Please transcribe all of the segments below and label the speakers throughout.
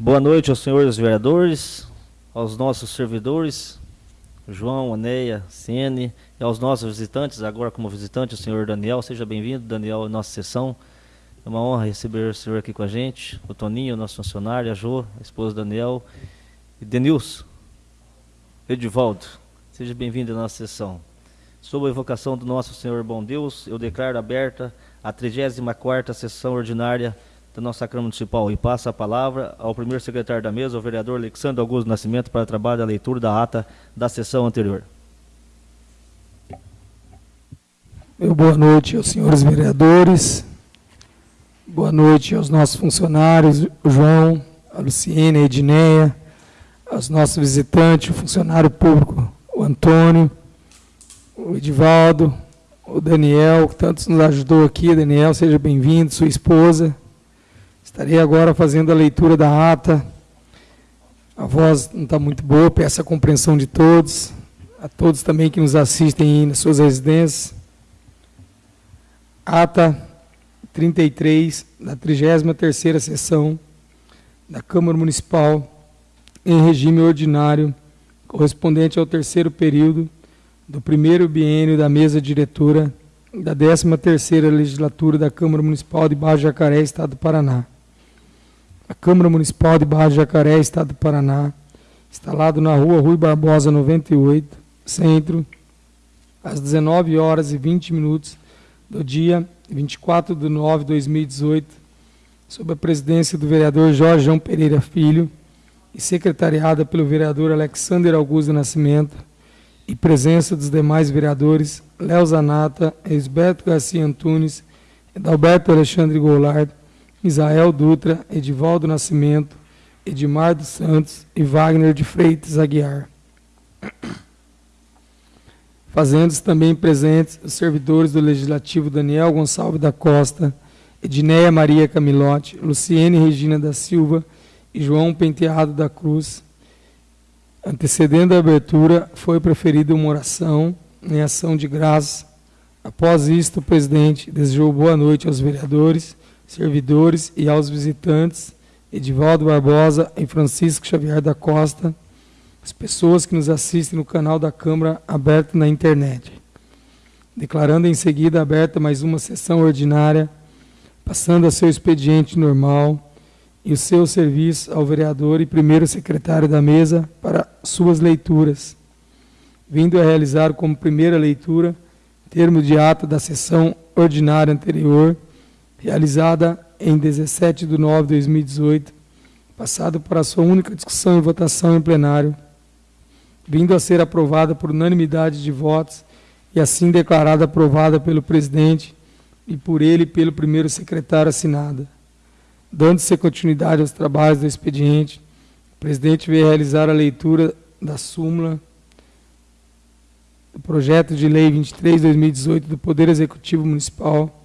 Speaker 1: Boa noite aos senhores vereadores, aos nossos servidores, João, Aneia, Ciene, e aos nossos visitantes, agora como visitante, o senhor Daniel. Seja bem-vindo, Daniel, à nossa sessão. É uma honra receber o senhor aqui com a gente, o Toninho, nosso funcionário, a Jo, a esposa do Daniel, e Denilson, Edivaldo. Seja bem-vindo à nossa sessão. Sob a evocação do nosso Senhor bom Deus, eu declaro aberta a 34ª sessão ordinária da nossa Câmara Municipal e passo a palavra ao primeiro secretário da mesa, o vereador Alexandre Augusto Nascimento, para o trabalho da leitura da ata da sessão anterior.
Speaker 2: Meu boa noite aos senhores vereadores, boa noite aos nossos funcionários, o João, a Luciene, a Edneia, aos nossos visitantes, o funcionário público, o Antônio, o Edivaldo, o Daniel, que tanto nos ajudou aqui. Daniel, seja bem-vindo, sua esposa. Estarei agora fazendo a leitura da ata. A voz não está muito boa, peço a compreensão de todos, a todos também que nos assistem nas suas residências. Ata 33 da 33ª sessão da Câmara Municipal em regime ordinário, correspondente ao terceiro período do primeiro biênio da mesa diretora da 13ª legislatura da Câmara Municipal de Baixo Jacaré, Estado do Paraná. A Câmara Municipal de Baixo Jacaré, Estado do Paraná, instalado na rua Rui Barbosa 98, centro, às 19 horas e 20 minutos do dia 24 de nove de 2018, sob a presidência do vereador Jorge João Pereira Filho e secretariada pelo vereador Alexander Augusto Nascimento, e presença dos demais vereadores Léo Zanata, Esberto Garcia Antunes, Edalberto Alexandre Goulart, Isael Dutra, Edivaldo Nascimento, Edmar dos Santos e Wagner de Freitas Aguiar. Fazendo-se também presentes os servidores do Legislativo Daniel Gonçalves da Costa, Edneia Maria Camilote, Luciene Regina da Silva e João Penteado da Cruz, Antecedendo a abertura, foi preferida uma oração em ação de graça. Após isto, o presidente desejou boa noite aos vereadores, servidores e aos visitantes, Edivaldo Barbosa e Francisco Xavier da Costa, as pessoas que nos assistem no canal da Câmara aberto na internet. Declarando em seguida aberta mais uma sessão ordinária, passando a seu expediente normal, e o seu serviço ao vereador e primeiro secretário da mesa para suas leituras, vindo a realizar como primeira leitura termo de ata da sessão ordinária anterior, realizada em 17 de nove de 2018, passado para sua única discussão e votação em plenário, vindo a ser aprovada por unanimidade de votos e assim declarada aprovada pelo presidente e por ele pelo primeiro secretário assinada Dando-se continuidade aos trabalhos do expediente, o presidente veio realizar a leitura da súmula do projeto de lei 23/2018 do Poder Executivo Municipal,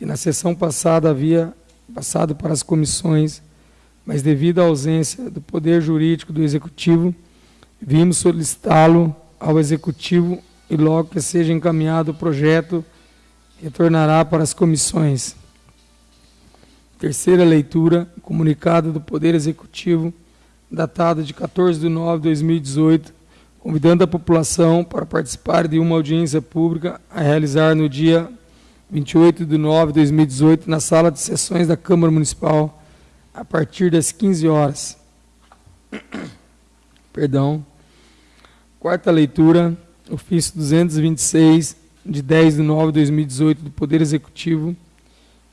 Speaker 2: que na sessão passada havia passado para as comissões, mas devido à ausência do poder jurídico do executivo, vimos solicitá-lo ao executivo e logo que seja encaminhado o projeto retornará para as comissões. Terceira leitura, comunicado do Poder Executivo, datado de 14 de nove de 2018, convidando a população para participar de uma audiência pública a realizar no dia 28 de nove de 2018, na sala de sessões da Câmara Municipal, a partir das 15 horas. Perdão. Quarta leitura, ofício 226, de 10 de nove de 2018, do Poder Executivo,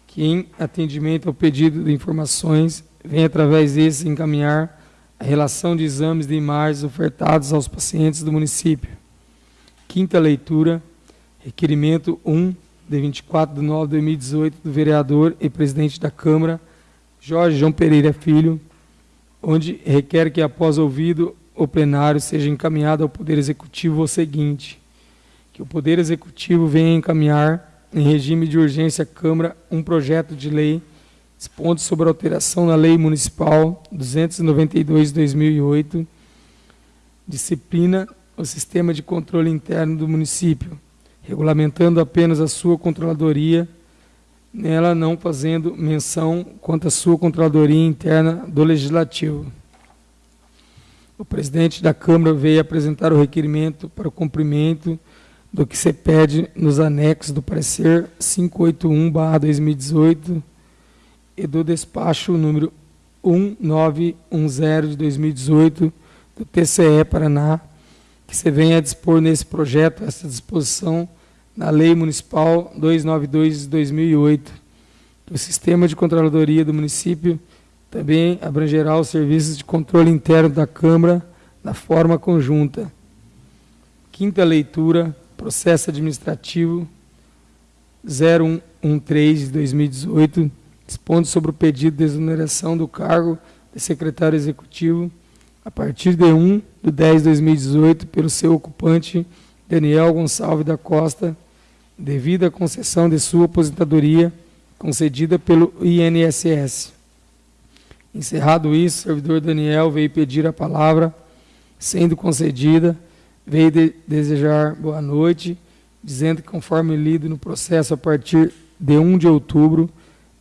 Speaker 2: que, em atendimento ao pedido de informações, vem através desses encaminhar a relação de exames de imagens ofertados aos pacientes do município. Quinta leitura, requerimento 1, de 24 de nove de 2018, do vereador e presidente da Câmara, Jorge João Pereira Filho, onde requer que, após ouvido o plenário, seja encaminhado ao Poder Executivo o seguinte, que o Poder Executivo venha encaminhar em regime de urgência à Câmara um projeto de lei expondo sobre alteração na Lei Municipal 292 de 2008, disciplina o sistema de controle interno do município, regulamentando apenas a sua controladoria nela não fazendo menção quanto à sua controladoria interna do Legislativo. O presidente da Câmara veio apresentar o requerimento para o cumprimento do que se pede nos anexos do parecer 581/2018 e do despacho número 1910 de 2018 do TCE Paraná, que se vem a dispor nesse projeto essa disposição na Lei Municipal 292 de 2008. O sistema de controladoria do município também abrangerá os serviços de controle interno da Câmara na forma conjunta. Quinta leitura, processo administrativo 0113 de 2018, dispondo sobre o pedido de exoneração do cargo de secretário executivo a partir de 1 de 10 de 2018 pelo seu ocupante Daniel Gonçalves da Costa, devido à concessão de sua aposentadoria concedida pelo INSS. Encerrado isso, o servidor Daniel veio pedir a palavra, sendo concedida, veio de desejar boa noite, dizendo que, conforme lido no processo a partir de 1 de outubro,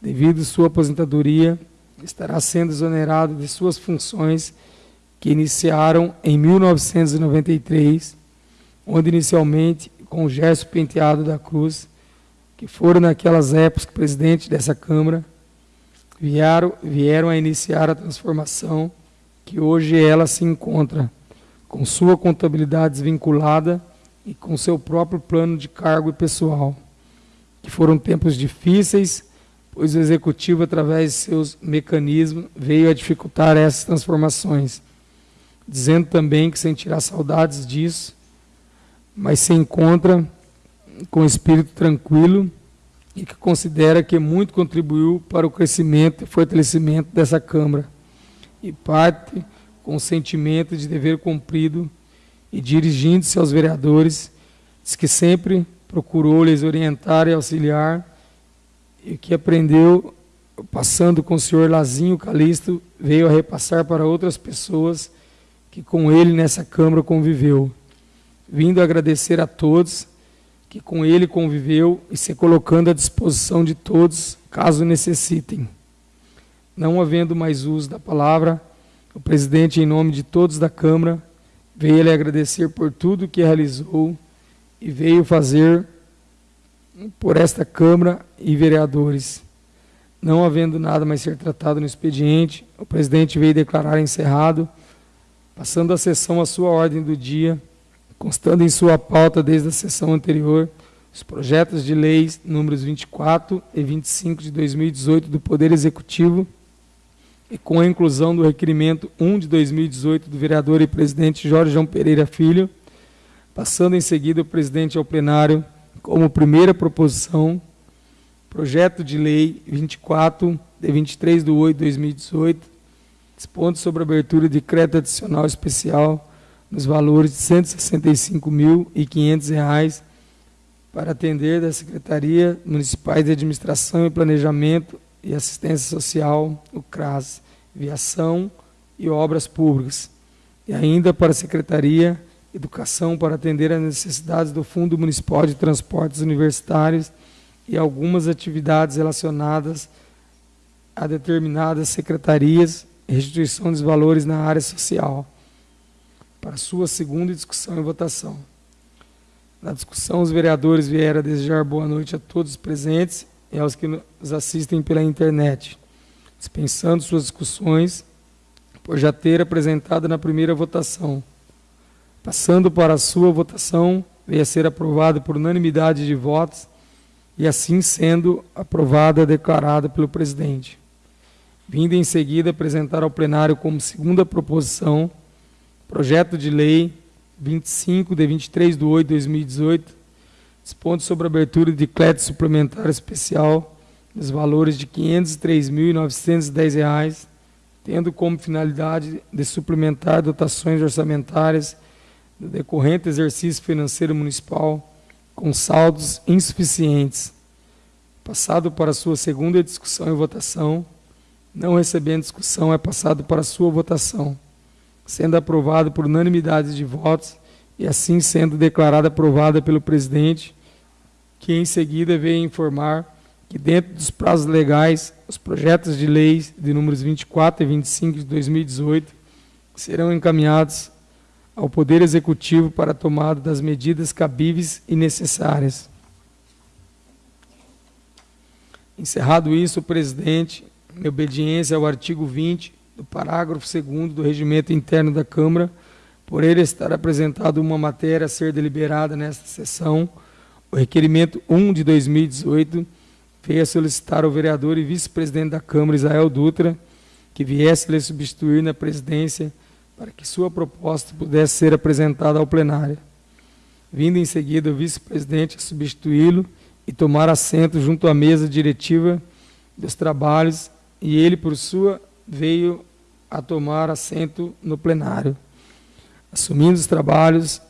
Speaker 2: devido à sua aposentadoria, estará sendo exonerado de suas funções que iniciaram em 1993, onde inicialmente com o Gerson Penteado da Cruz, que foram naquelas épocas presidente dessa Câmara, vieram, vieram a iniciar a transformação que hoje ela se encontra, com sua contabilidade desvinculada e com seu próprio plano de cargo e pessoal, que foram tempos difíceis, pois o executivo, através de seus mecanismos, veio a dificultar essas transformações, dizendo também que sentirá saudades disso, mas se encontra com espírito tranquilo e que considera que muito contribuiu para o crescimento e fortalecimento dessa Câmara, e parte com o sentimento de dever cumprido e dirigindo-se aos vereadores, diz que sempre procurou lhes orientar e auxiliar, e que aprendeu, passando com o senhor Lazinho Calisto, veio a repassar para outras pessoas que com ele nessa Câmara conviveu. Vindo agradecer a todos que com ele conviveu e se colocando à disposição de todos, caso necessitem. Não havendo mais uso da palavra, o presidente, em nome de todos da Câmara, veio lhe agradecer por tudo que realizou e veio fazer por esta Câmara e vereadores. Não havendo nada mais ser tratado no expediente, o presidente veio declarar encerrado, passando a sessão à sua ordem do dia constando em sua pauta desde a sessão anterior os projetos de leis números 24 e 25 de 2018 do Poder Executivo e com a inclusão do requerimento 1 de 2018 do vereador e presidente Jorge João Pereira Filho, passando em seguida o presidente ao plenário como primeira proposição, projeto de lei 24 de 23 de 8 de 2018, dispondo sobre a abertura de crédito adicional especial nos valores de R$ 165.500 para atender da Secretaria Municipais de Administração e Planejamento e Assistência Social, o CRAS, Viação e Obras Públicas, e ainda para a Secretaria Educação para atender às necessidades do Fundo Municipal de Transportes Universitários e algumas atividades relacionadas a determinadas secretarias e restituição dos valores na área social para sua segunda discussão e votação. Na discussão, os vereadores vieram desejar boa noite a todos os presentes e aos que nos assistem pela internet, dispensando suas discussões por já ter apresentado na primeira votação. Passando para a sua votação, veio a ser aprovado por unanimidade de votos e assim sendo aprovada declarada pelo presidente. Vindo em seguida apresentar ao plenário como segunda proposição Projeto de Lei 25, de 23 de 8 de 2018, dispondo sobre a abertura de crédito suplementar especial nos valores de R$ 503.910, tendo como finalidade de suplementar dotações orçamentárias do decorrente exercício financeiro municipal com saldos insuficientes. Passado para sua segunda discussão e votação, não recebendo discussão, é passado para sua votação sendo aprovado por unanimidade de votos e assim sendo declarada aprovada pelo presidente, que em seguida veio informar que, dentro dos prazos legais, os projetos de leis de números 24 e 25 de 2018 serão encaminhados ao Poder Executivo para a tomada das medidas cabíveis e necessárias. Encerrado isso, o presidente, em obediência ao artigo 20 do parágrafo 2 do regimento interno da Câmara, por ele estar apresentado uma matéria a ser deliberada nesta sessão, o requerimento 1 de 2018 veio a solicitar ao vereador e vice-presidente da Câmara, Israel Dutra, que viesse lhe substituir na presidência para que sua proposta pudesse ser apresentada ao plenário. Vindo em seguida o vice-presidente a substituí-lo e tomar assento junto à mesa diretiva dos trabalhos, e ele, por sua, veio a tomar assento no plenário. Assumindo os trabalhos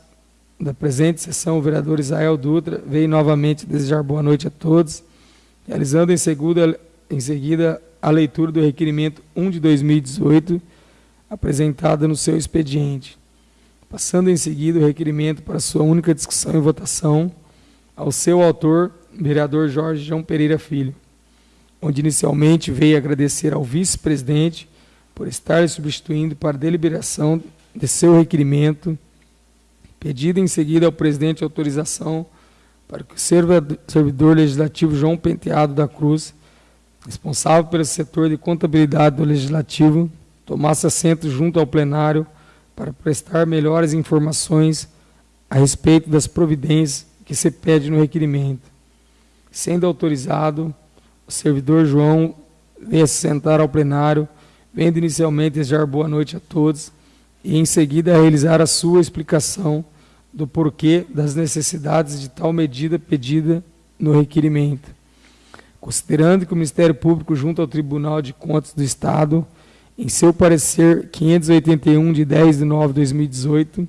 Speaker 2: da presente sessão, o vereador Israel Dutra veio novamente desejar boa noite a todos realizando em seguida, em seguida a leitura do requerimento 1 de 2018, apresentada no seu expediente, passando em seguida o requerimento para sua única discussão e votação ao seu autor, vereador Jorge João Pereira Filho, onde inicialmente veio agradecer ao vice-presidente por estar substituindo para deliberação de seu requerimento, pedido em seguida ao presidente autorização para que o servidor legislativo João Penteado da Cruz, responsável pelo setor de contabilidade do Legislativo, tomasse assento junto ao plenário para prestar melhores informações a respeito das providências que se pede no requerimento. Sendo autorizado, o servidor João veio se sentar ao plenário, vendo inicialmente desejar boa noite a todos e em seguida realizar a sua explicação do porquê das necessidades de tal medida pedida no requerimento. Considerando que o Ministério Público, junto ao Tribunal de Contas do Estado, em seu parecer 581 de 10 de 9 de 2018,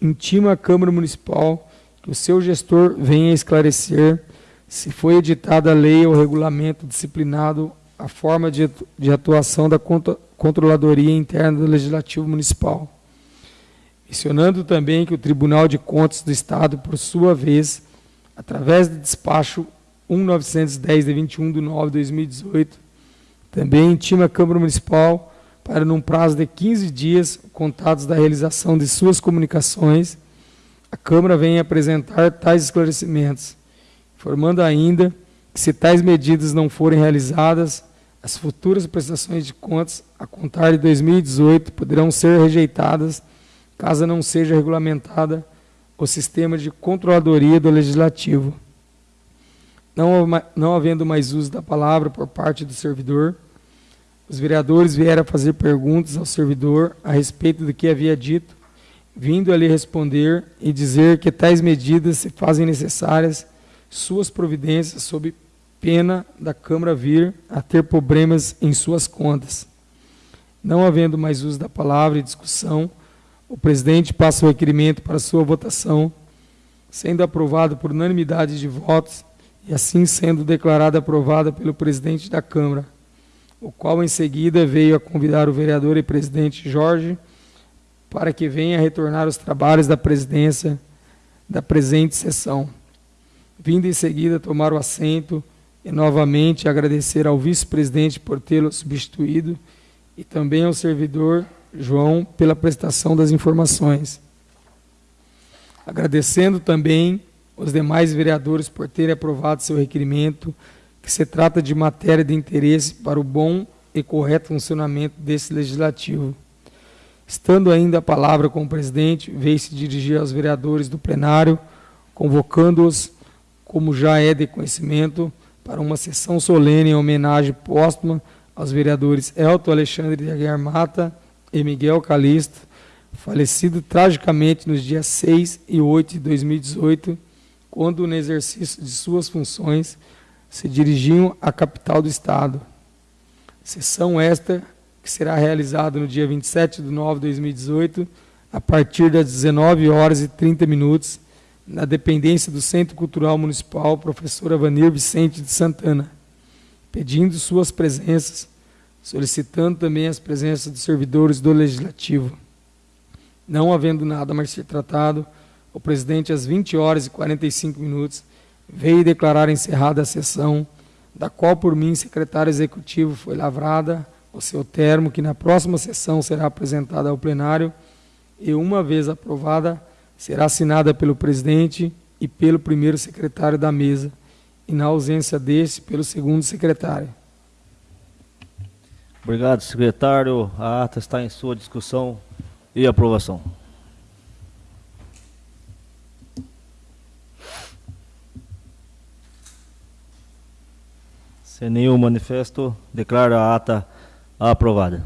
Speaker 2: intima a Câmara Municipal que o seu gestor venha esclarecer se foi editada a lei ou regulamento disciplinado a forma de atuação da Controladoria Interna do Legislativo Municipal. Mencionando também que o Tribunal de Contas do Estado, por sua vez, através do despacho 1910 de 21 de 9 de 2018, também intima a Câmara Municipal para, num prazo de 15 dias, contados da realização de suas comunicações, a Câmara venha apresentar tais esclarecimentos, informando ainda que, se tais medidas não forem realizadas, as futuras prestações de contas a contar de 2018 poderão ser rejeitadas caso não seja regulamentada o sistema de controladoria do Legislativo. Não, não havendo mais uso da palavra por parte do servidor, os vereadores vieram fazer perguntas ao servidor a respeito do que havia dito, vindo a lhe responder e dizer que tais medidas se fazem necessárias suas providências sob pena da Câmara vir a ter problemas em suas contas. Não havendo mais uso da palavra e discussão, o presidente passa o requerimento para sua votação, sendo aprovado por unanimidade de votos e assim sendo declarada aprovada pelo presidente da Câmara, o qual em seguida veio a convidar o vereador e presidente Jorge para que venha retornar os trabalhos da presidência da presente sessão. Vindo em seguida tomar o assento e novamente agradecer ao vice-presidente por tê-lo substituído e também ao servidor João pela prestação das informações. Agradecendo também os demais vereadores por terem aprovado seu requerimento, que se trata de matéria de interesse para o bom e correto funcionamento desse legislativo. Estando ainda a palavra com o presidente, veio se dirigir aos vereadores do plenário, convocando-os, como já é de conhecimento, para uma sessão solene em homenagem póstuma aos vereadores Elton Alexandre de Aguiar Mata e Miguel Calisto, falecido tragicamente nos dias 6 e 8 de 2018, quando, no exercício de suas funções, se dirigiam à capital do Estado. Sessão esta que será realizada no dia 27 de nove de 2018, a partir das 19 horas e 30 minutos, na dependência do Centro Cultural Municipal Professora Vanir Vicente de Santana, pedindo suas presenças solicitando também as presenças dos servidores do Legislativo. Não havendo nada mais ser tratado, o presidente, às 20 horas e 45 minutos, veio declarar encerrada a sessão, da qual por mim, secretário executivo, foi lavrada o seu termo, que na próxima sessão será apresentada ao plenário e, uma vez aprovada, será assinada pelo presidente e pelo primeiro secretário da mesa, e na ausência desse, pelo segundo secretário.
Speaker 1: Obrigado, secretário. A ata está em sua discussão e aprovação. Sem nenhum manifesto, declaro a ata aprovada.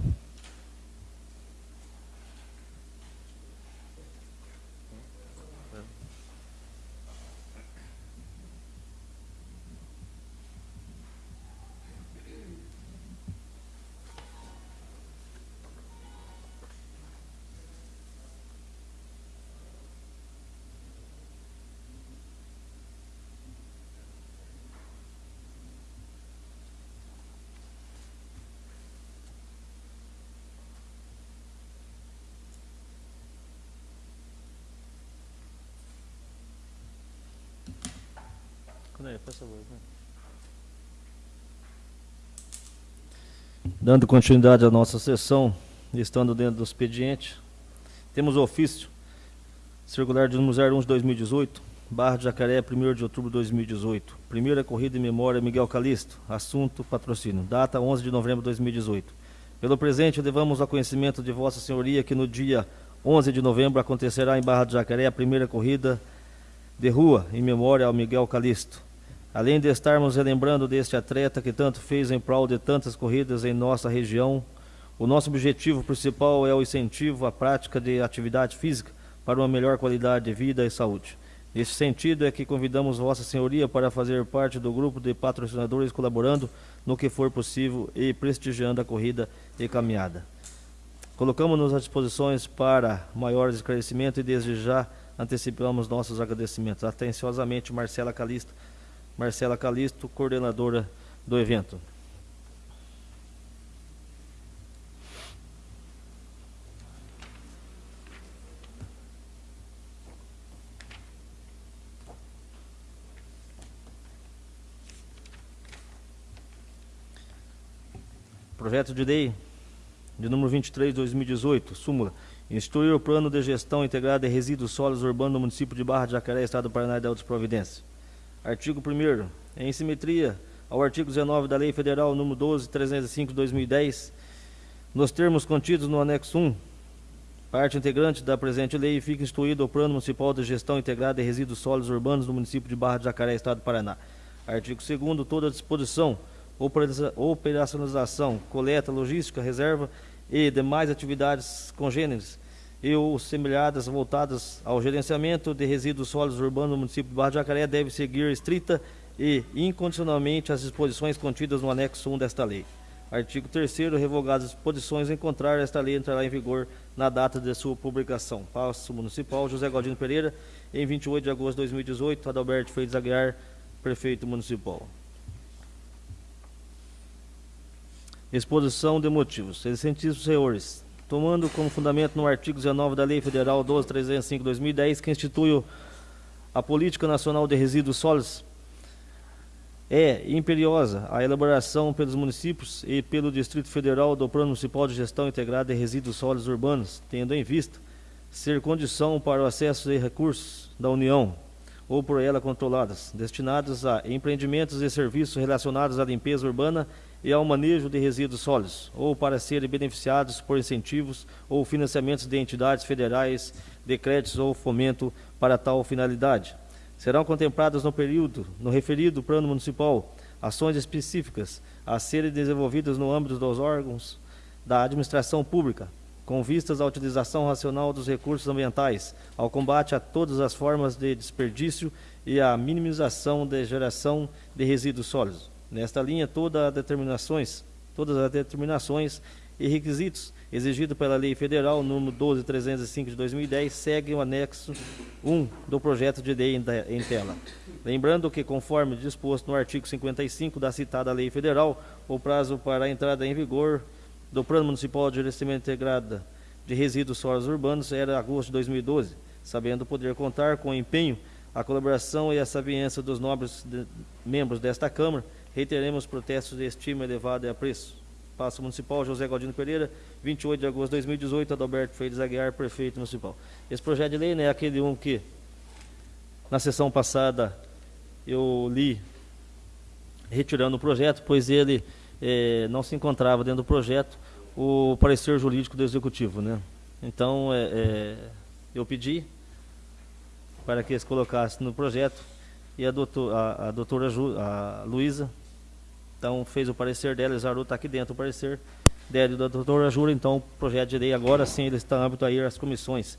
Speaker 1: Dando continuidade à nossa sessão, estando dentro do expediente, temos o ofício circular de número 01 de 2018, Barra de Jacaré, 1 de outubro de 2018. Primeira corrida em memória Miguel Calisto, assunto patrocínio, data 11 de novembro de 2018. Pelo presente, levamos a conhecimento de Vossa Senhoria que no dia 11 de novembro acontecerá em Barra de Jacaré a primeira corrida de rua em memória ao Miguel Calisto. Além de estarmos relembrando deste atleta que tanto fez em prol de tantas corridas em nossa região, o nosso objetivo principal é o incentivo à prática de atividade física para uma melhor qualidade de vida e saúde. Nesse sentido é que convidamos Vossa Senhoria para fazer parte do grupo de patrocinadores colaborando no que for possível e prestigiando a corrida e caminhada. Colocamos-nos à disposição para maiores esclarecimentos e desde já antecipamos nossos agradecimentos. Atenciosamente, Marcela Calista, Marcela Calisto, coordenadora do evento. Projeto de lei de número 23 de 2018, súmula, instituir o plano de gestão integrada de resíduos sólidos urbanos no município de Barra de Jacaré, Estado do Paraná e da outras providências. Artigo 1 Em simetria ao artigo 19 da Lei Federal nº 12.305 de 2010, nos termos contidos no anexo 1, parte integrante da presente lei, fica instituído o Plano Municipal de Gestão Integrada de Resíduos Sólidos Urbanos no município de Barra de Jacaré, Estado do Paraná. Artigo 2 toda disposição, operacionalização, coleta, logística, reserva e demais atividades congêneres e ou semelhadas voltadas ao gerenciamento de resíduos sólidos urbanos no município de Barra de Jacaré deve seguir estrita e incondicionalmente as disposições contidas no anexo 1 desta lei. Artigo 3 revogadas as disposições em contrário, esta lei entrará em vigor na data de sua publicação. Passo Municipal, José Galdino Pereira, em 28 de agosto de 2018, Adalberto Freitas Aguiar, Prefeito Municipal. Exposição de motivos. Excelentíssimos senhores, tomando como fundamento no artigo 19 da Lei Federal 12.305/2010, que institui a Política Nacional de Resíduos Sólidos, é imperiosa a elaboração pelos municípios e pelo Distrito Federal do Plano Municipal de Gestão Integrada de Resíduos Sólidos Urbanos, tendo em vista ser condição para o acesso de recursos da União ou por ela controladas, destinados a empreendimentos e serviços relacionados à limpeza urbana e ao manejo de resíduos sólidos, ou para serem beneficiados por incentivos ou financiamentos de entidades federais, de créditos ou fomento para tal finalidade. Serão contempladas no período, no referido plano municipal, ações específicas a serem desenvolvidas no âmbito dos órgãos da administração pública, com vistas à utilização racional dos recursos ambientais, ao combate a todas as formas de desperdício e à minimização da geração de resíduos sólidos Nesta linha, todas as determinações, todas as determinações e requisitos exigidos pela Lei Federal número 12305 de 2010 seguem o anexo 1 do projeto de lei em tela. Lembrando que, conforme disposto no artigo 55 da citada Lei Federal, o prazo para a entrada em vigor do Plano Municipal de Gerenciamento Integrado de Resíduos Sólidos Urbanos era agosto de 2012, sabendo poder contar com o empenho a colaboração e a sabiência dos nobres de, membros desta Câmara, reiteremos protestos de estima elevada e apreço. Passo Municipal, José Galdino Pereira, 28 de agosto de 2018, Adalberto Freitas Aguiar, Prefeito Municipal. Esse projeto de lei né, é aquele um que, na sessão passada, eu li retirando o projeto, pois ele é, não se encontrava dentro do projeto o parecer jurídico do Executivo. Né? Então, é, é, eu pedi para que eles colocassem no projeto e a, doutor, a, a doutora Ju, a Luísa então fez o parecer dela, Exaru está aqui dentro o parecer dela da doutora Jura, então o projeto de lei agora sim ele está âmbito aí das comissões.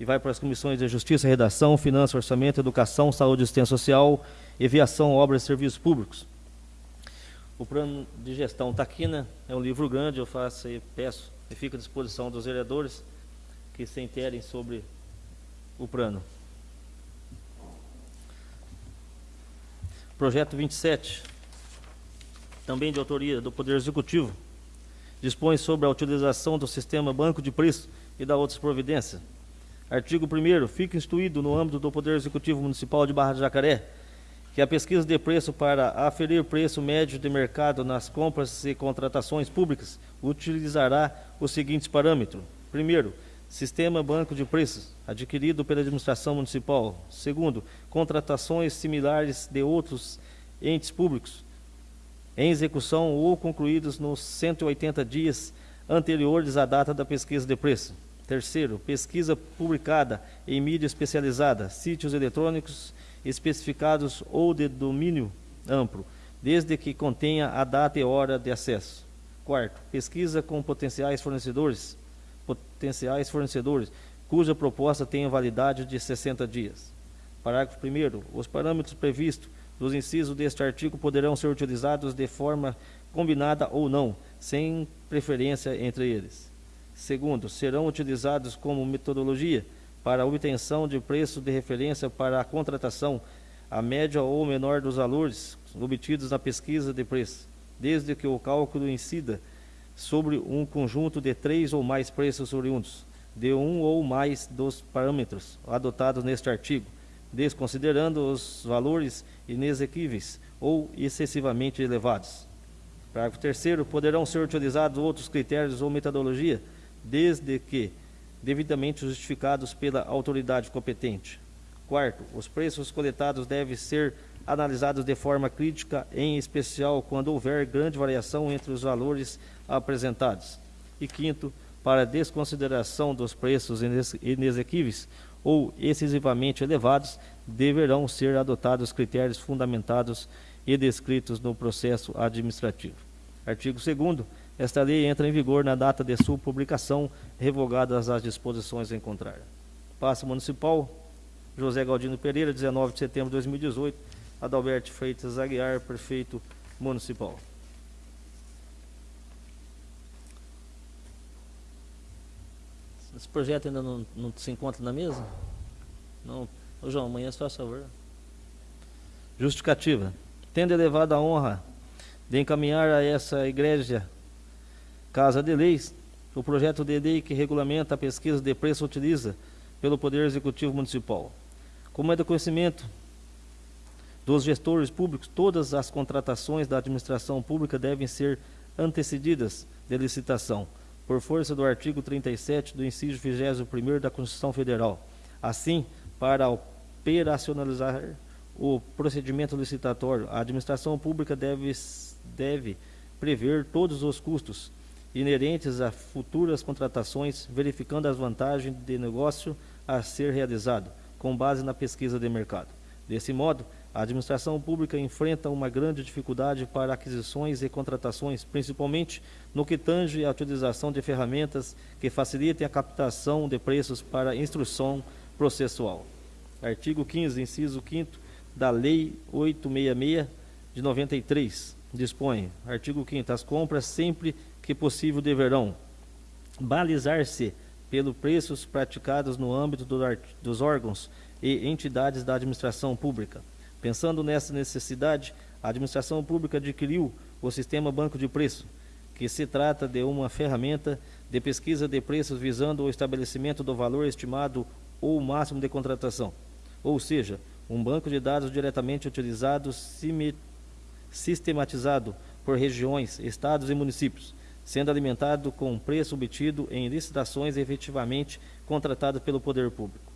Speaker 1: E vai para as comissões de Justiça, Redação, Finanças, Orçamento, Educação, Saúde e Assistência Social, Aviação, Obras e Serviços Públicos. O plano de gestão está aqui, né? É um livro grande, eu faço e peço e fica à disposição dos vereadores que se interem sobre o plano. Projeto 27 também de autoria do Poder Executivo, dispõe sobre a utilização do sistema banco de preço e da outras providências. Artigo 1 fica instituído no âmbito do Poder Executivo Municipal de Barra de Jacaré que a pesquisa de preço para aferir preço médio de mercado nas compras e contratações públicas utilizará os seguintes parâmetros. Primeiro, sistema banco de preços adquirido pela administração municipal. Segundo, contratações similares de outros entes públicos em execução ou concluídos nos 180 dias anteriores à data da pesquisa de preço. Terceiro, pesquisa publicada em mídia especializada, sítios eletrônicos especificados ou de domínio amplo, desde que contenha a data e hora de acesso. Quarto, pesquisa com potenciais fornecedores, potenciais fornecedores, cuja proposta tenha validade de 60 dias. Parágrafo 1 Os parâmetros previstos dos incisos deste artigo poderão ser utilizados de forma combinada ou não, sem preferência entre eles. Segundo, serão utilizados como metodologia para obtenção de preço de referência para a contratação, a média ou menor dos valores obtidos na pesquisa de preço, desde que o cálculo incida sobre um conjunto de três ou mais preços oriundos, de um ou mais dos parâmetros adotados neste artigo, desconsiderando os valores inexequíveis ou excessivamente elevados. Parágrafo 3 poderão ser utilizados outros critérios ou metodologia, desde que devidamente justificados pela autoridade competente. Quarto, os preços coletados devem ser analisados de forma crítica, em especial quando houver grande variação entre os valores apresentados. E quinto, para desconsideração dos preços inexequíveis, ou excessivamente elevados, deverão ser adotados critérios fundamentados e descritos no processo administrativo. Artigo 2 esta lei entra em vigor na data de sua publicação, revogadas as disposições em contrário. Passo Municipal, José Galdino Pereira, 19 de setembro de 2018, Adalberto Freitas Aguiar, Prefeito Municipal. Esse projeto ainda não, não se encontra na mesa? Não. Ô João, amanhã faz favor. Justificativa. Tendo elevado a honra de encaminhar a essa igreja Casa de Leis, o projeto de lei que regulamenta a pesquisa de preço utiliza pelo Poder Executivo Municipal. Como é do conhecimento dos gestores públicos, todas as contratações da administração pública devem ser antecedidas de licitação por força do artigo 37 do inciso 21 da Constituição Federal. Assim, para operacionalizar o procedimento licitatório, a administração pública deve, deve prever todos os custos inerentes a futuras contratações, verificando as vantagens de negócio a ser realizado, com base na pesquisa de mercado. Desse modo, a administração pública enfrenta uma grande dificuldade para aquisições e contratações, principalmente no que tange à utilização de ferramentas que facilitem a captação de preços para instrução processual. Artigo 15, inciso 5 da Lei 866 de 93 dispõe, artigo 5 as compras sempre que possível deverão balizar-se pelos preços praticados no âmbito do, dos órgãos e entidades da administração pública Pensando nessa necessidade, a administração pública adquiriu o sistema banco de preço, que se trata de uma ferramenta de pesquisa de preços visando o estabelecimento do valor estimado ou máximo de contratação. Ou seja, um banco de dados diretamente utilizado, sistematizado por regiões, estados e municípios, sendo alimentado com preço obtido em licitações efetivamente contratadas pelo poder público.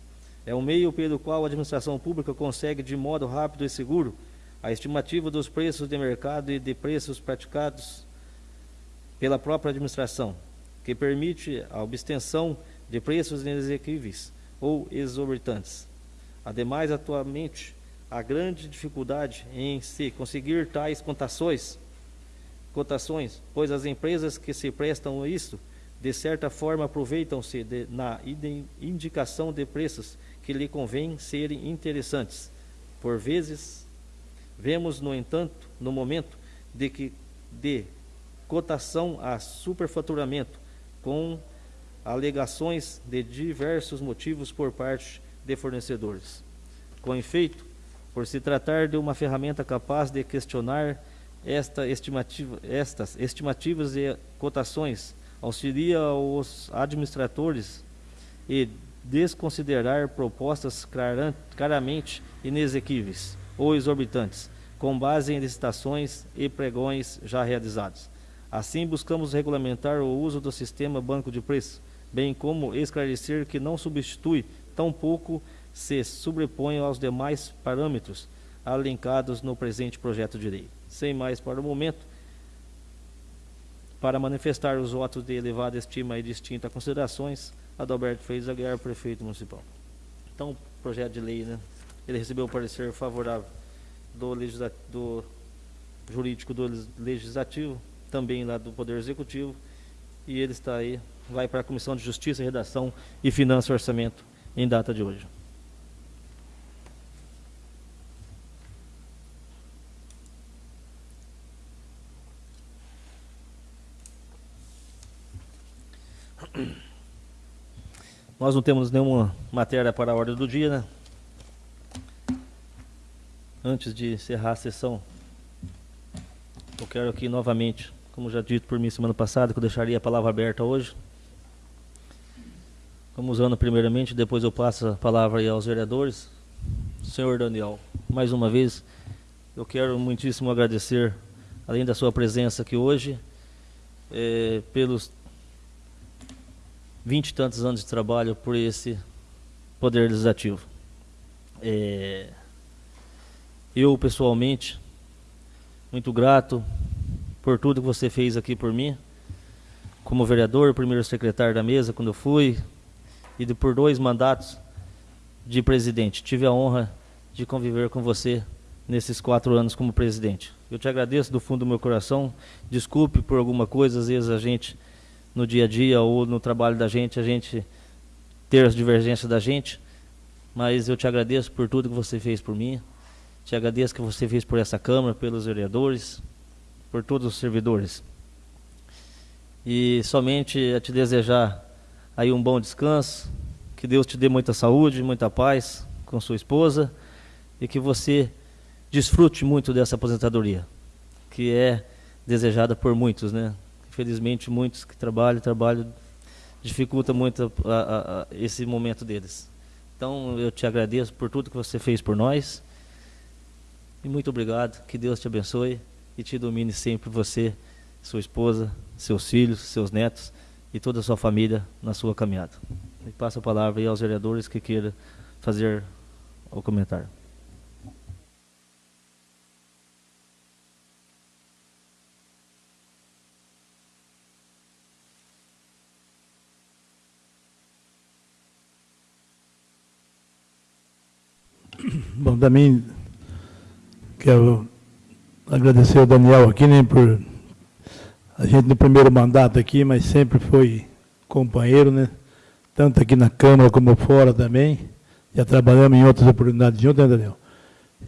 Speaker 1: É um meio pelo qual a administração pública consegue, de modo rápido e seguro, a estimativa dos preços de mercado e de preços praticados pela própria administração, que permite a obtenção de preços inexequíveis ou exorbitantes. Ademais, atualmente, há grande dificuldade em se conseguir tais cotações, cotações, pois as empresas que se prestam a isso, de certa forma, aproveitam-se na indicação de preços que lhe convém serem interessantes. Por vezes, vemos, no entanto, no momento de que de cotação a superfaturamento, com alegações de diversos motivos por parte de fornecedores. Com efeito, por se tratar de uma ferramenta capaz de questionar esta estimativa, estas estimativas e cotações, auxilia os administradores e desconsiderar propostas claramente inexequíveis ou exorbitantes, com base em licitações e pregões já realizados. Assim, buscamos regulamentar o uso do sistema banco de preço, bem como esclarecer que não substitui, tampouco se sobrepõe aos demais parâmetros alencados no presente projeto de lei. Sem mais para o momento, para manifestar os votos de elevada estima e distintas considerações, Adalberto Freitas Aguiar, prefeito municipal. Então, o projeto de lei, né? Ele recebeu o parecer favorável do, do jurídico do legislativo, também lá do Poder Executivo, e ele está aí, vai para a Comissão de Justiça, Redação e Finanças e Orçamento em data de hoje. Nós não temos nenhuma matéria para a ordem do dia, né? Antes de encerrar a sessão, eu quero aqui novamente como já dito por mim semana passada, que eu deixaria a palavra aberta hoje. Vamos usando primeiramente, depois eu passo a palavra aí aos vereadores. Senhor Daniel, mais uma vez, eu quero muitíssimo agradecer, além da sua presença aqui hoje, é, pelos vinte e tantos anos de trabalho por esse Poder Legislativo. É, eu, pessoalmente, muito grato por tudo que você fez aqui por mim, como vereador, primeiro secretário da mesa quando eu fui, e por dois mandatos de presidente. Tive a honra de conviver com você nesses quatro anos como presidente. Eu te agradeço do fundo do meu coração. Desculpe por alguma coisa, às vezes a gente, no dia a dia ou no trabalho da gente, a gente ter as divergências da gente, mas eu te agradeço por tudo que você fez por mim. Te agradeço que você fez por essa Câmara, pelos vereadores, por todos os servidores. E somente a te desejar aí um bom descanso, que Deus te dê muita saúde, muita paz com sua esposa e que você desfrute muito dessa aposentadoria, que é desejada por muitos, né? Infelizmente, muitos que trabalham, trabalham, dificulta muito a, a, a esse momento deles. Então, eu te agradeço por tudo que você fez por nós. E muito obrigado. Que Deus te abençoe e te domine sempre você, sua esposa, seus filhos, seus netos e toda a sua família na sua caminhada. E passo a palavra aí aos vereadores que queiram fazer o comentário.
Speaker 3: Bom, também quero agradecer ao Daniel aqui, né, por a gente no primeiro mandato aqui, mas sempre foi companheiro, né, tanto aqui na Câmara como fora também. Já trabalhamos em outras oportunidades juntos, né, Daniel?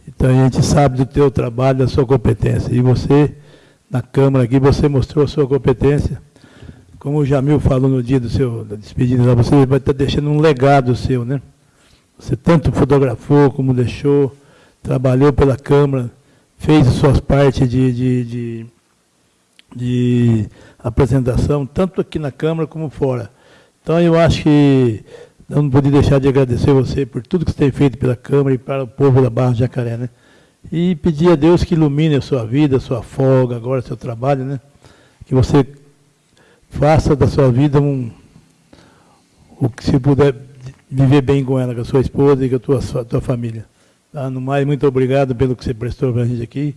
Speaker 3: Então a gente sabe do teu trabalho, da sua competência. E você, na Câmara aqui, você mostrou a sua competência. Como o Jamil falou no dia do seu, da despedida, você vai estar deixando um legado seu, né? Você tanto fotografou como deixou, trabalhou pela Câmara, fez as suas partes de, de, de, de, apresentação, tanto aqui na Câmara como fora. Então, eu acho que não podia deixar de agradecer você por tudo que você tem feito pela Câmara e para o povo da Barra de Jacaré, né? E pedir a Deus que ilumine a sua vida, a sua folga, agora seu trabalho, né? Que você faça da sua vida um o que se puder viver bem com ela, com a sua esposa e com a tua, tua família. Tá? No mais, muito obrigado pelo que você prestou para a gente aqui.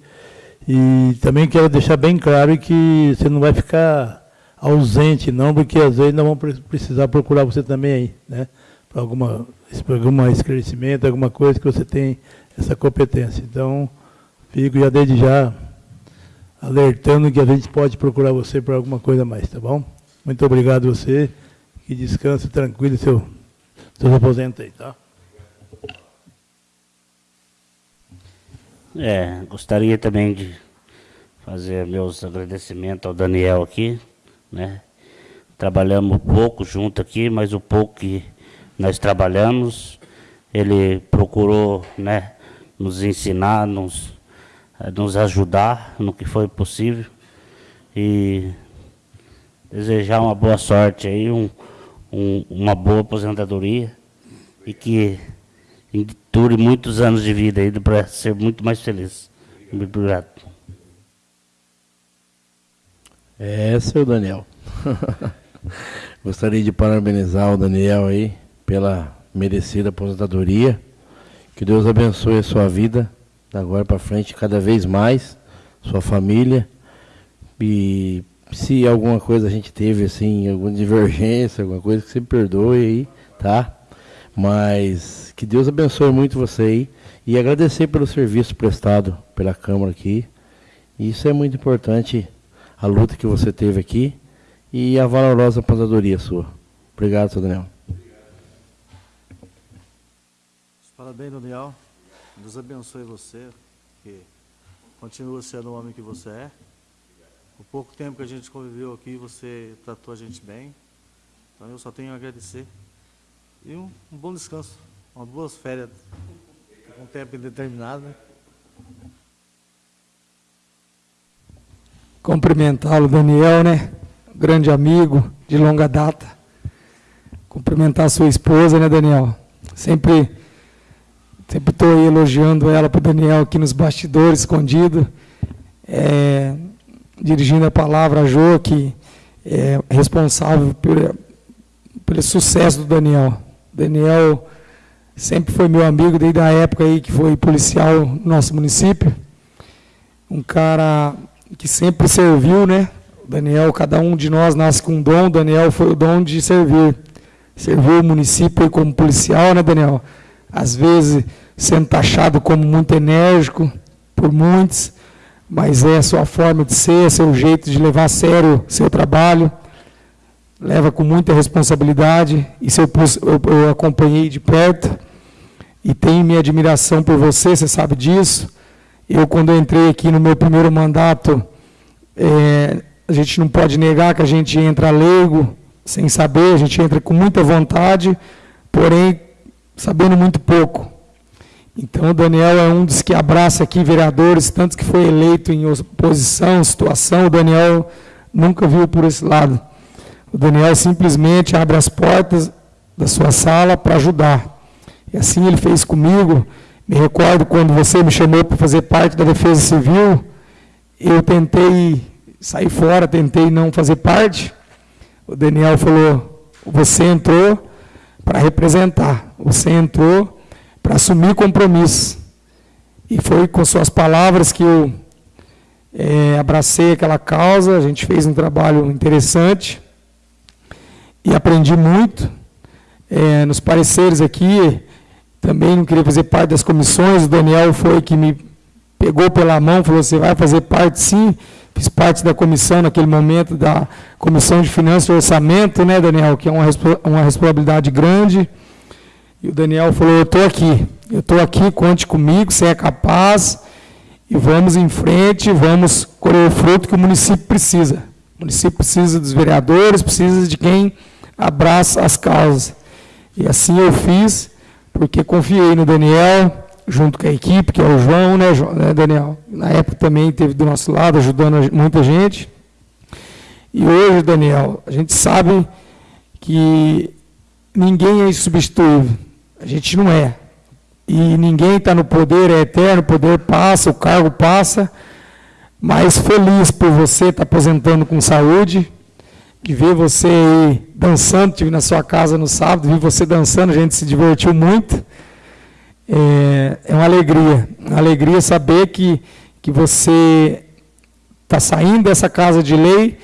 Speaker 3: E também quero deixar bem claro que você não vai ficar ausente, não, porque às vezes nós vamos precisar procurar você também aí, né? Para alguma, algum esclarecimento, alguma coisa que você tem essa competência. Então, fico já desde já alertando que a gente pode procurar você para alguma coisa mais, tá bom? Muito obrigado a você, que descanse tranquilo seu, aposentos aí, tá?
Speaker 4: É, gostaria também de fazer meus agradecimentos ao Daniel aqui, né? Trabalhamos pouco junto aqui, mas o pouco que nós trabalhamos, ele procurou, né, nos ensinar, nos, nos ajudar no que foi possível e desejar uma boa sorte aí, um, um, uma boa aposentadoria e que dure muitos anos de vida para ser muito mais feliz. Muito obrigado.
Speaker 5: É, seu Daniel. Gostaria de parabenizar o Daniel aí pela merecida aposentadoria. Que Deus abençoe a sua vida, da agora para frente, cada vez mais, sua família. E se alguma coisa a gente teve, assim, alguma divergência, alguma coisa, que você perdoe aí, tá? Mas que Deus abençoe muito você aí e agradecer pelo serviço prestado pela Câmara aqui. Isso é muito importante, a luta que você teve aqui e a valorosa aposentadoria sua. Obrigado, seu Daniel.
Speaker 6: Parabéns, Daniel. Deus abençoe você, que continua sendo o homem que você é. O pouco tempo que a gente conviveu aqui, você tratou a gente bem. Então eu só tenho a agradecer. E um, um bom descanso, umas boas férias, com tempo indeterminado, né?
Speaker 2: Cumprimentá-lo, Daniel, né? Grande amigo de longa data. Cumprimentar sua esposa, né, Daniel? Sempre sempre estou elogiando ela para o Daniel aqui nos bastidores, escondido. É, dirigindo a palavra a Jô, que é responsável pelo, pelo sucesso do Daniel. Daniel sempre foi meu amigo desde a época aí que foi policial no nosso município. Um cara que sempre serviu, né? Daniel, cada um de nós nasce com um dom, Daniel foi o dom de servir. Serviu o município como policial, né, Daniel? Às vezes sendo taxado como muito enérgico por muitos, mas é a sua forma de ser, seu jeito de levar a sério seu trabalho leva com muita responsabilidade, isso eu, eu, eu acompanhei de perto, e tenho minha admiração por você, você sabe disso. Eu, quando eu entrei aqui no meu primeiro mandato, é, a gente não pode negar que a gente entra leigo, sem saber, a gente entra com muita vontade, porém, sabendo muito pouco. Então, o Daniel é um dos que abraça aqui vereadores, tantos que foi eleito em oposição, situação, o Daniel nunca viu por esse lado. O Daniel simplesmente abre as portas da sua sala para ajudar. E assim ele fez comigo. Me recordo quando você me chamou para fazer parte da Defesa Civil, eu tentei sair fora, tentei não fazer parte. O Daniel falou: você entrou para representar, você entrou para assumir compromisso. E foi com suas palavras que eu é, abracei aquela causa, a gente fez um trabalho interessante e aprendi muito. É, nos pareceres aqui, também não queria fazer parte das comissões, o Daniel foi que me pegou pela mão, falou, você vai fazer parte sim, fiz parte da comissão naquele momento, da Comissão de Finanças e Orçamento, né, Daniel, que é uma, uma responsabilidade grande, e o Daniel falou, eu estou aqui, eu estou aqui, conte comigo, você é capaz, e vamos em frente, vamos colher o fruto que o município precisa. O município precisa dos vereadores, precisa de quem abraça as causas. E assim eu fiz, porque confiei no Daniel, junto com a equipe, que é o João, né, né Daniel? Na época também esteve do nosso lado, ajudando muita gente. E hoje, Daniel, a gente sabe que ninguém é insubstituível. A gente não é. E ninguém está no poder, é eterno, o poder passa, o cargo passa. Mas feliz por você estar tá aposentando com saúde, que ver você aí dançando, na sua casa no sábado, vi você dançando, a gente se divertiu muito. É, é uma alegria, uma alegria saber que, que você está saindo dessa casa de lei,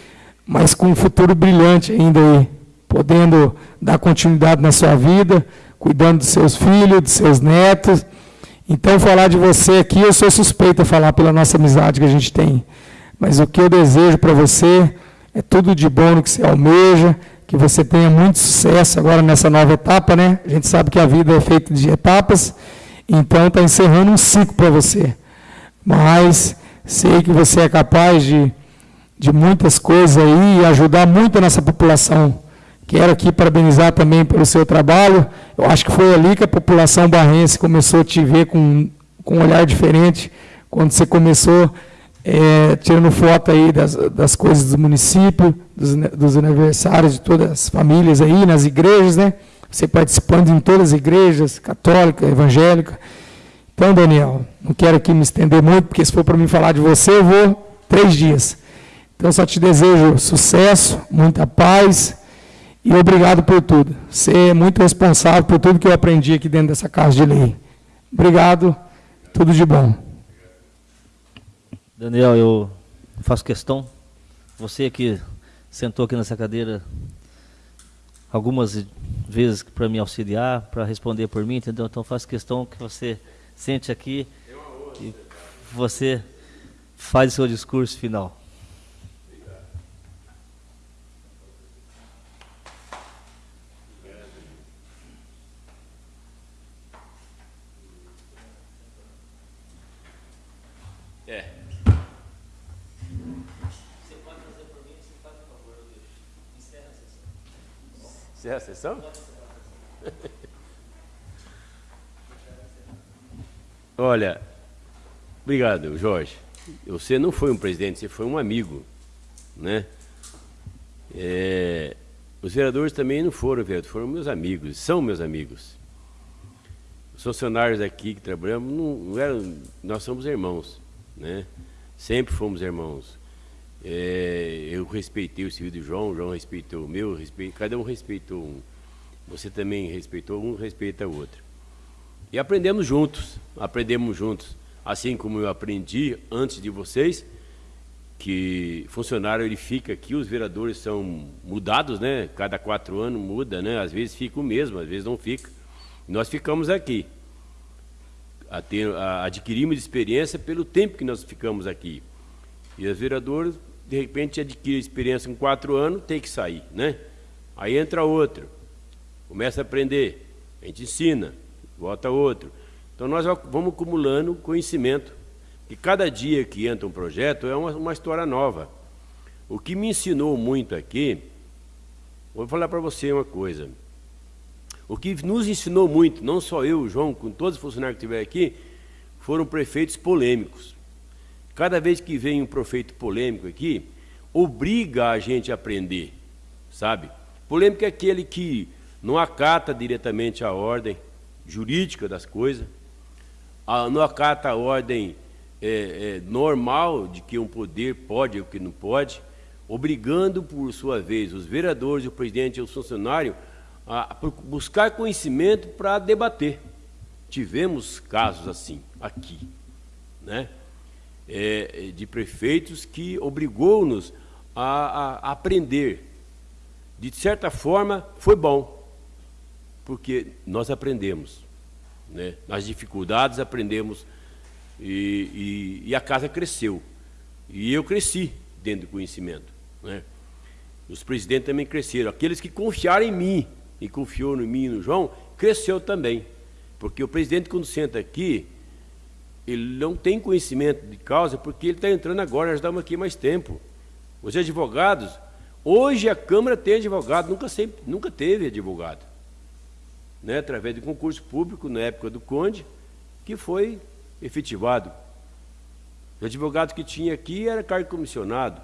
Speaker 2: mas com um futuro brilhante ainda aí, podendo dar continuidade na sua vida, cuidando dos seus filhos, dos seus netos. Então, falar de você aqui, eu sou suspeita a falar pela nossa amizade que a gente tem. Mas o que eu desejo para você é tudo de bom no que você almeja, que você tenha muito sucesso agora nessa nova etapa, né? A gente sabe que a vida é feita de etapas, então está encerrando um ciclo para você. Mas sei que você é capaz de, de muitas coisas aí e ajudar muito a nossa população. Quero aqui parabenizar também pelo seu trabalho. Eu acho que foi ali que a população barrense começou a te ver com, com um olhar diferente, quando você começou é, tirando foto aí das, das coisas do município, dos, dos aniversários de todas as famílias aí, nas igrejas, né? Você participando em todas as igrejas, católica, evangélica. Então, Daniel, não quero aqui me estender muito, porque se for para mim falar de você, eu vou três dias. Então, só te desejo sucesso, muita paz e obrigado por tudo. Você é muito responsável por tudo que eu aprendi aqui dentro dessa casa de lei. Obrigado, tudo de bom.
Speaker 1: Daniel, eu faço questão, você que sentou aqui nessa cadeira algumas vezes para me auxiliar, para responder por mim, entendeu? Então faço questão que você sente aqui e você faz o seu discurso final.
Speaker 7: Encerra a sessão? Olha, obrigado, Jorge. Você não foi um presidente, você foi um amigo, né? É, os vereadores também não foram vereadores, foram meus amigos, são meus amigos. Os funcionários aqui que trabalhamos, não, não eram, nós somos irmãos, né? Sempre fomos irmãos. É, eu respeitei o serviço do João, João respeitou o meu, respeito, cada um respeitou um. Você também respeitou um, respeita o outro. E aprendemos juntos, aprendemos juntos. Assim como eu aprendi antes de vocês, que funcionário ele fica aqui, os vereadores são mudados, né? Cada quatro anos muda, né? Às vezes fica o mesmo, às vezes não fica. Nós ficamos aqui. Adquirimos experiência pelo tempo que nós ficamos aqui. E os vereadores de repente adquire experiência com quatro anos, tem que sair, né? Aí entra outro, começa a aprender, a gente ensina, volta outro. Então nós vamos acumulando conhecimento. E cada dia que entra um projeto é uma, uma história nova. O que me ensinou muito aqui, vou falar para você uma coisa. O que nos ensinou muito, não só eu, João, com todos os funcionários que estiveram aqui, foram prefeitos polêmicos. Cada vez que vem um prefeito polêmico aqui, obriga a gente a aprender, sabe? Polêmico é aquele que não acata diretamente a ordem jurídica das coisas, não acata a ordem é, é, normal de que um poder pode ou que não pode, obrigando, por sua vez, os vereadores, o presidente e o funcionário a buscar conhecimento para debater. Tivemos casos assim aqui, né? É, de prefeitos que obrigou-nos a, a, a aprender. De certa forma, foi bom, porque nós aprendemos. Né? Nas dificuldades aprendemos e, e, e, a casa cresceu. E eu cresci dentro do conhecimento. Né? Os presidentes também cresceram. Aqueles que confiaram em mim e confiou em mim e no João, cresceu também. Porque o presidente, quando senta aqui, ele não tem conhecimento de causa porque ele está entrando agora, nós estamos aqui mais tempo. Os advogados, hoje a Câmara tem advogado, nunca, sempre, nunca teve advogado. Né, através de concurso público, na época do Conde, que foi efetivado. Os advogados que tinha aqui era cargo comissionado.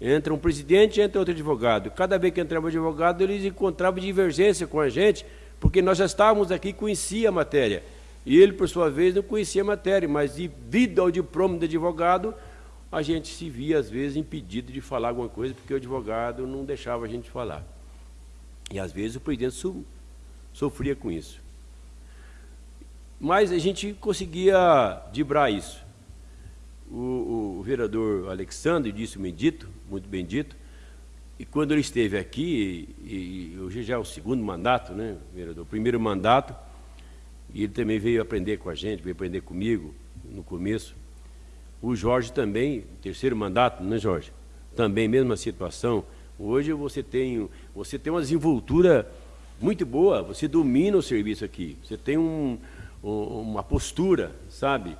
Speaker 7: Entra um presidente, entra outro advogado. Cada vez que entrava um advogado, eles encontravam divergência com a gente, porque nós já estávamos aqui, conhecia a matéria. E ele, por sua vez, não conhecia a matéria, mas devido ao diploma de advogado, a gente se via, às vezes, impedido de falar alguma coisa, porque o advogado não deixava a gente falar. E, às vezes, o presidente so, sofria com isso. Mas a gente conseguia dibrar isso. O, o vereador Alexandre disse bendito, muito bem dito, e quando ele esteve aqui, e, e hoje já é o segundo mandato, né, vereador? O primeiro mandato, e ele também veio aprender com a gente, veio aprender comigo no começo. O Jorge também, terceiro mandato, né, Jorge? Também, mesma situação. Hoje você tem, você tem uma desenvoltura muito boa, você domina o serviço aqui, você tem um, uma postura, sabe,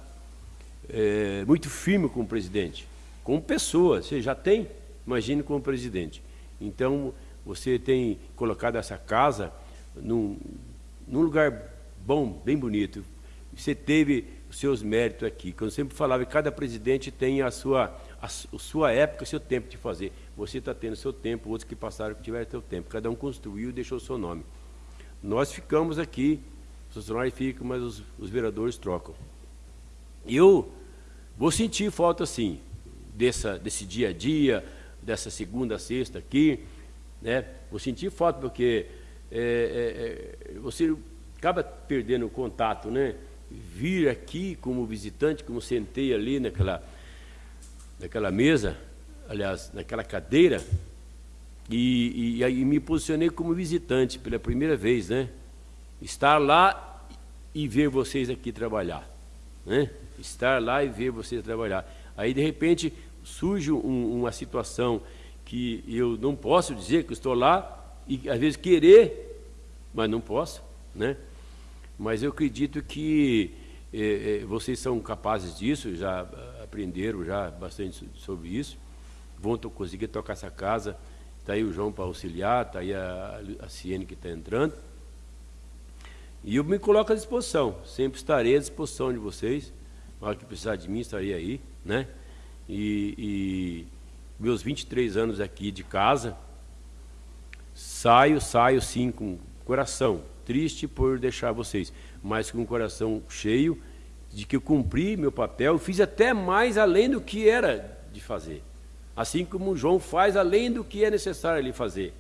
Speaker 7: é, muito firme com o presidente, como pessoa, você já tem, imagine como presidente. Então, você tem colocado essa casa num, num lugar bom, bem bonito. Você teve os seus méritos aqui. Quando eu sempre falava, cada presidente tem a sua, a sua época, o seu tempo de fazer. Você está tendo seu tempo, outros que passaram que tiveram seu tempo. Cada um construiu e deixou o seu nome. Nós ficamos aqui, os funcionários ficam, mas os, os vereadores trocam. Eu vou sentir falta, sim, dessa, desse dia a dia, dessa segunda a sexta aqui, né? Vou sentir falta porque é, é, é você acaba perdendo o contato, né? Vir aqui como visitante, como sentei ali naquela, naquela mesa, aliás, naquela cadeira, e, e, e me posicionei como visitante pela primeira vez, né? Estar lá e ver vocês aqui trabalhar, né? Estar lá e ver vocês trabalhar. Aí, de repente, surge um, uma situação que eu não posso dizer que estou lá e, às vezes, querer, mas não posso, né? Mas eu acredito que eh, eh, vocês são capazes disso, já aprenderam já bastante sobre isso, vão conseguir tocar essa casa, está aí o João para auxiliar, está aí a, a Ciene que está entrando, e eu me coloco à disposição, sempre estarei à disposição de vocês, na que precisar de mim, estarei aí, né? E, e meus 23 anos aqui de casa, saio, saio sim com coração, triste por deixar vocês, mas com o coração cheio de que eu cumpri meu papel, fiz até mais além do que era de fazer. Assim como João faz além do que é necessário ele fazer.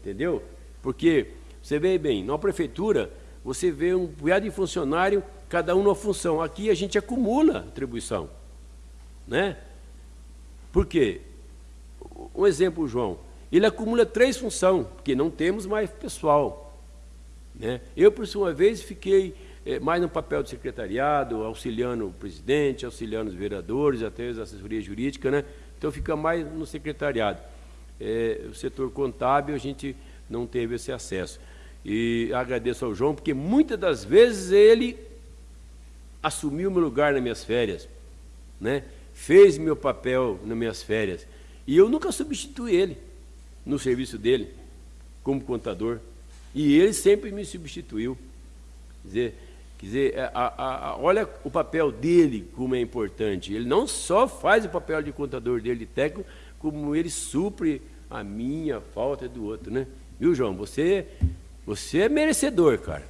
Speaker 7: Entendeu? Porque você vê bem, na prefeitura, você vê um punhado de funcionário, cada um numa função. Aqui a gente acumula atribuição. Né? Por quê? Um exemplo, João. Ele acumula três funções, porque não temos mais pessoal. Né? Eu, por sua vez, fiquei é, mais no papel do secretariado, auxiliando o presidente, auxiliando os vereadores, até as assessorias jurídicas, né? então fica mais no secretariado. É, o setor contábil a gente não teve esse acesso. E agradeço ao João, porque muitas das vezes ele assumiu meu lugar nas minhas férias, né? fez meu papel nas minhas férias. E eu nunca substituí ele no serviço dele, como contador. E ele sempre me substituiu. Quer dizer, quer dizer é, a, a, a, olha o papel dele como é importante. Ele não só faz o papel de contador dele, de técnico, como ele supre a minha falta do outro, né? Viu, João? Você, você é merecedor, cara.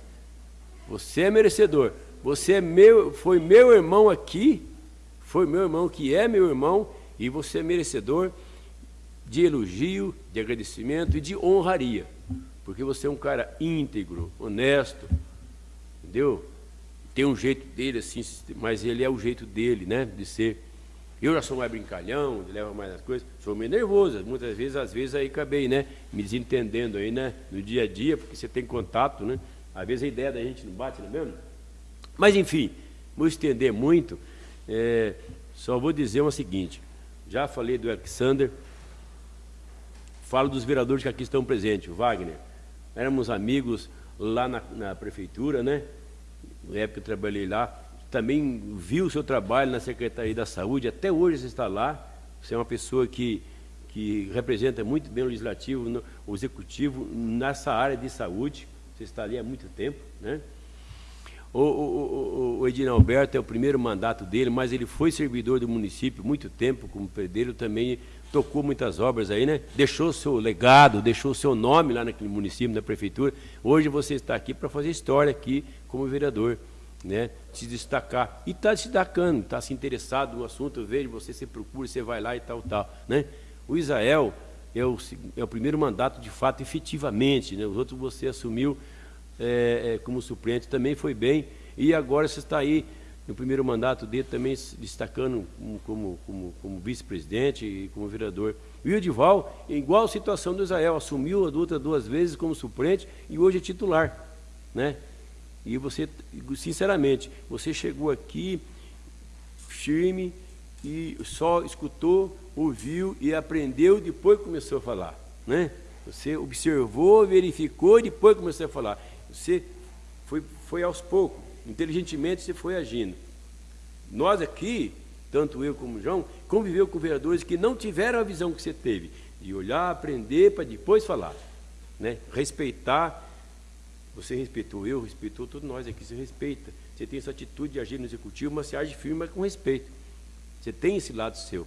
Speaker 7: Você é merecedor. Você é meu, foi meu irmão aqui, foi meu irmão que é meu irmão, e você é merecedor de elogio, de agradecimento e de honraria porque você é um cara íntegro, honesto, entendeu? Tem um jeito dele assim, mas ele é o jeito dele, né, de ser. Eu já sou mais brincalhão, leva mais as coisas, sou meio nervoso, muitas vezes, às vezes aí acabei, né, me desentendendo aí, né, no dia a dia, porque você tem contato, né, às vezes a ideia da gente não bate, não é mesmo? Mas enfim, vou estender muito, é, só vou dizer o seguinte, já falei do Alexander, falo dos vereadores que aqui estão presentes, o Wagner, éramos amigos lá na, na prefeitura, né? Na época eu trabalhei lá. Também vi o seu trabalho na Secretaria da Saúde, até hoje você está lá. Você é uma pessoa que, que representa muito bem o legislativo, no, o executivo nessa área de saúde. Você está ali há muito tempo, né? O, o, o, o Edinalberto é o primeiro mandato dele, mas ele foi servidor do município muito tempo, como pedreiro também, tocou muitas obras aí, né? Deixou seu legado, deixou seu nome lá naquele município, na prefeitura. Hoje você está aqui para fazer história aqui como vereador, né? Se destacar. E está se destacando, está se interessado no assunto, eu vejo você, você procura, você vai lá e tal, tal, né? O Israel é o, é o primeiro mandato de fato, efetivamente, né? Os outros você assumiu é, é, como suplente, também foi bem. E agora você está aí no primeiro mandato dele também se destacando como, como, como, vice-presidente e como vereador. E o Edival, igual situação do Israel, assumiu a luta duas vezes como suplente e hoje é titular. Né? E você, sinceramente, você chegou aqui firme e só escutou, ouviu e aprendeu, depois começou a falar. Né? Você observou, verificou, depois começou a falar. Você foi, foi aos poucos inteligentemente você foi agindo. Nós aqui, tanto eu como o João, conviveu com vereadores que não tiveram a visão que você teve, de olhar, aprender, para depois falar. Né? Respeitar, você respeitou eu, respeitou todos nós aqui, você respeita. Você tem essa atitude de agir no executivo, mas você age firme, mas com respeito. Você tem esse lado seu.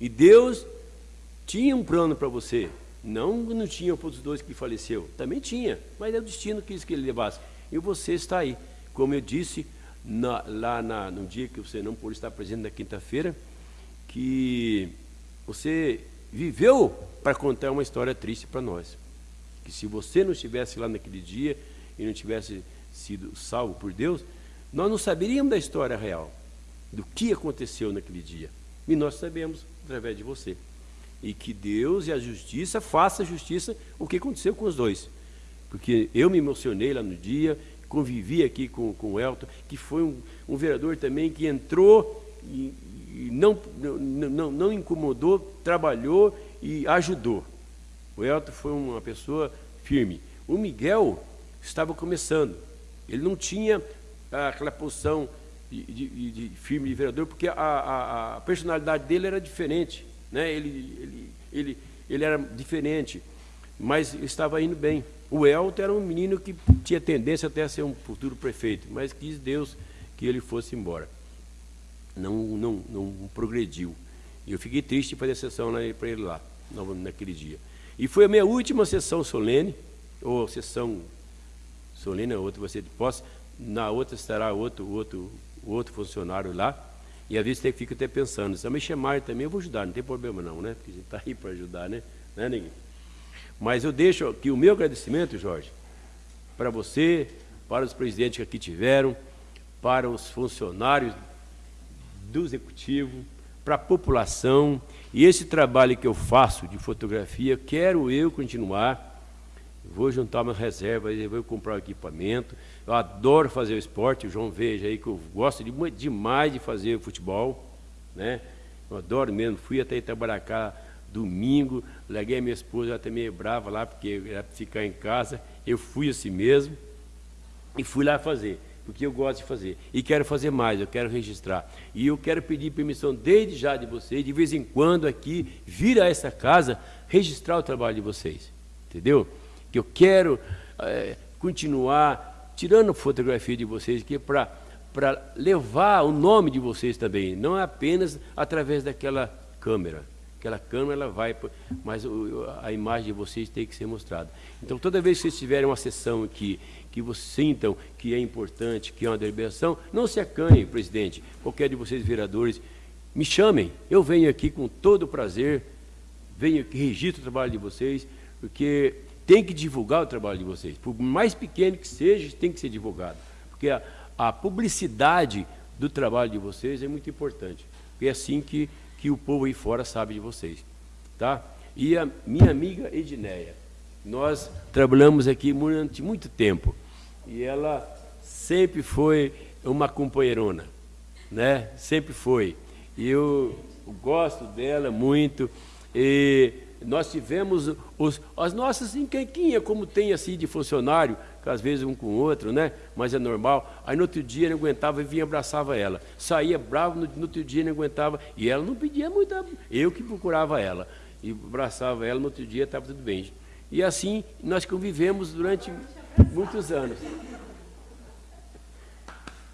Speaker 7: E Deus tinha um plano para você. Não não tinha para os dois que faleceu. Também tinha, mas é o destino que quis que ele levasse. E você está aí. Como eu disse na, lá na, no dia que você não pôde estar presente na quinta-feira, que você viveu para contar uma história triste para nós. Que se você não estivesse lá naquele dia e não tivesse sido salvo por Deus, nós não saberíamos da história real, do que aconteceu naquele dia. E nós sabemos através de você. E que Deus e a justiça façam justiça o que aconteceu com os dois. Porque eu me emocionei lá no dia, convivi aqui com, com o Elton, que foi um, um vereador também que entrou e, e não, não, não, não incomodou, trabalhou e ajudou. O Elton foi uma pessoa firme. O Miguel estava começando. Ele não tinha aquela posição de, de, de firme de vereador, porque a, a, a, personalidade dele era diferente. Né? Ele, ele, ele, ele era diferente, mas estava indo bem. O Elton era um menino que tinha tendência até a ser um futuro prefeito, mas quis Deus que ele fosse embora. Não, não, não progrediu. E eu fiquei triste de fazer sessão para ele lá, naquele dia. E foi a minha última sessão solene, ou sessão solene, a outra vai ser de posse, na outra estará outro, outro, outro funcionário lá, e às vezes você fica até pensando, se me chamarem também, eu vou ajudar, não tem problema não, né? Porque a gente está aí para ajudar, né? Né, Neguinho? Mas eu deixo aqui o meu agradecimento, Jorge, para você, para os presidentes que aqui tiveram, para os funcionários do executivo, para a população. E esse trabalho que eu faço de fotografia, quero eu continuar. Vou juntar uma reserva, vou comprar um equipamento. Eu adoro fazer o esporte, o João veja aí que eu gosto de, demais de fazer futebol. Né? Eu adoro mesmo. Fui até Itabaracá domingo, larguei a minha esposa, ela também meio brava lá, porque era ficar em casa. Eu fui assim mesmo e fui lá fazer, porque eu gosto de fazer. E quero fazer mais, eu quero registrar. E eu quero pedir permissão desde já de vocês, de vez em quando aqui, vir a essa casa, registrar o trabalho de vocês. Entendeu? Que eu quero é, continuar tirando fotografia de vocês aqui para para levar o nome de vocês também, não apenas através daquela câmera. Aquela câmera ela vai, mas a imagem de vocês tem que ser mostrada. Então, toda vez que vocês tiverem uma sessão aqui, que vocês sintam que é importante, que é uma deliberação, não se acanhe, presidente, qualquer de vocês vereadores, me chamem, eu venho aqui com todo prazer, venho aqui, registro o trabalho de vocês, porque tem que divulgar o trabalho de vocês. Por mais pequeno que seja, tem que ser divulgado. Porque a, a publicidade do trabalho de vocês é muito importante. Porque é assim que que o povo aí fora sabe de vocês. Tá? E a minha amiga Edneia, nós trabalhamos aqui durante muito tempo, e ela sempre foi uma companheirona, né? sempre foi. E eu gosto dela muito, e nós tivemos os, as nossas enquenquinhas, como tem assim de funcionário, às vezes um com o outro, né? Mas é normal. Aí no outro dia ele aguentava e vinha abraçava ela. Saía bravo, no, no outro dia ele aguentava. E ela não pedia muito, eu que procurava ela. E abraçava ela, no outro dia estava tudo bem. E assim nós convivemos durante muitos anos.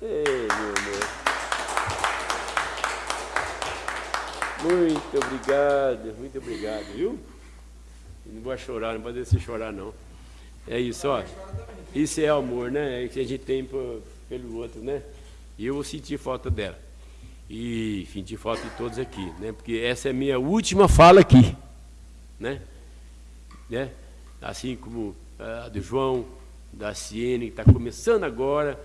Speaker 7: Ei, meu amor. Muito obrigado, muito obrigado, viu? Não vai chorar, não pode deixar chorar, não. É isso, ó. Isso é amor, né? É que a gente tem pelo outro, né? E eu vou sentir falta dela. E sentir falta de todos aqui, né? Porque essa é a minha última fala aqui, né? né? Assim como a do João, da Ciene, que está começando agora.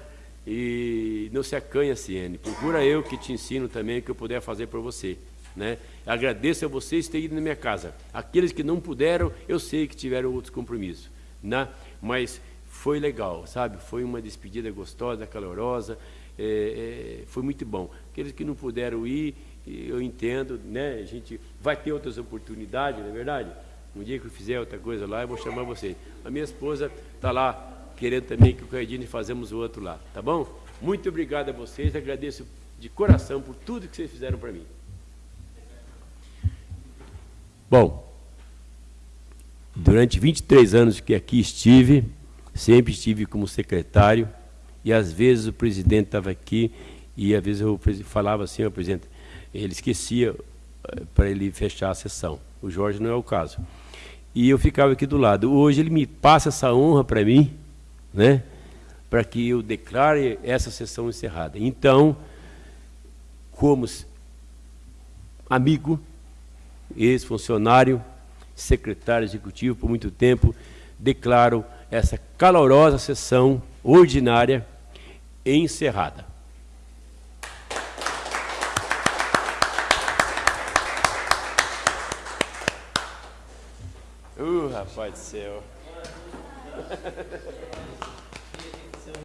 Speaker 7: E não se acanha, Ciene. Procura eu que te ensino também o que eu puder fazer por você. Né? Agradeço a vocês terem ido na minha casa. Aqueles que não puderam, eu sei que tiveram outros compromissos. Né? Mas foi legal, sabe? Foi uma despedida gostosa, calorosa, é, é, foi muito bom. Aqueles que não puderam ir, eu entendo, né? A gente vai ter outras oportunidades, não é verdade? Um dia que eu fizer outra coisa lá, eu vou chamar você. A minha esposa está lá querendo também que o Cardine fazemos o outro lá, tá bom? Muito obrigado a vocês, agradeço de coração por tudo que vocês fizeram para mim. Bom, durante 23 anos que aqui estive, sempre estive como secretário, e às vezes o presidente estava aqui, e às vezes eu falava assim, o presidente, ele esquecia eh, para ele fechar a sessão. O Jorge não é o caso. E eu ficava aqui do lado. Hoje ele me passa essa honra para mim, né? para que eu declare essa sessão encerrada. Então, como amigo, ex-funcionário, secretário executivo por muito tempo, declaro essa calorosa sessão ordinária encerrada. Uh, rapaz do céu.